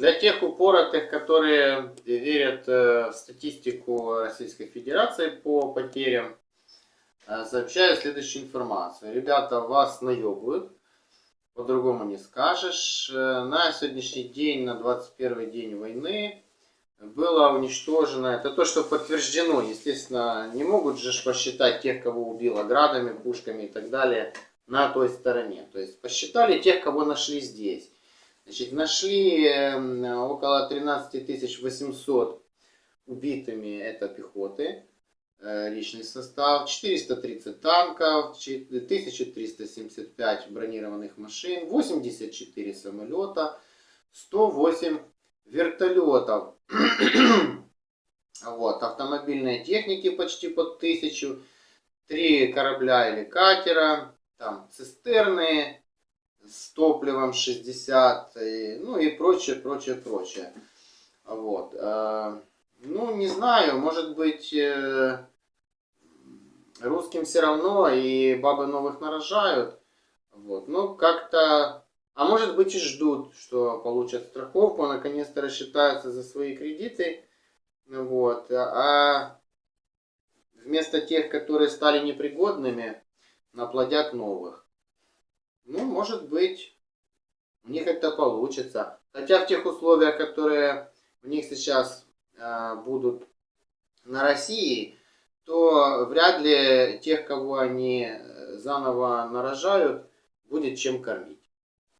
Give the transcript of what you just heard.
Для тех упоротых, которые верят в статистику Российской Федерации по потерям, сообщаю следующую информацию. Ребята вас наебывают, по-другому не скажешь. На сегодняшний день, на 21 день войны, было уничтожено, это то, что подтверждено, естественно, не могут же посчитать тех, кого убило градами, пушками и так далее на той стороне. То есть посчитали тех, кого нашли здесь. Значит, нашли эм, около 13 800 убитыми, это пехоты, э, личный состав, 430 танков, 1375 бронированных машин, 84 самолета, 108 вертолетов. вот, автомобильной техники почти под тысячу, три корабля или катера, там цистерны с топливом 60, и, ну и прочее, прочее, прочее. Вот. Э, ну, не знаю, может быть, э, русским все равно, и бабы новых нарожают. Вот. Ну, как-то а может быть и ждут, что получат страховку, наконец-то рассчитаются за свои кредиты. Вот. А вместо тех, которые стали непригодными, наплодят новых. Ну, может быть, у них это получится. Хотя в тех условиях, которые у них сейчас э, будут на России, то вряд ли тех, кого они заново нарожают, будет чем кормить.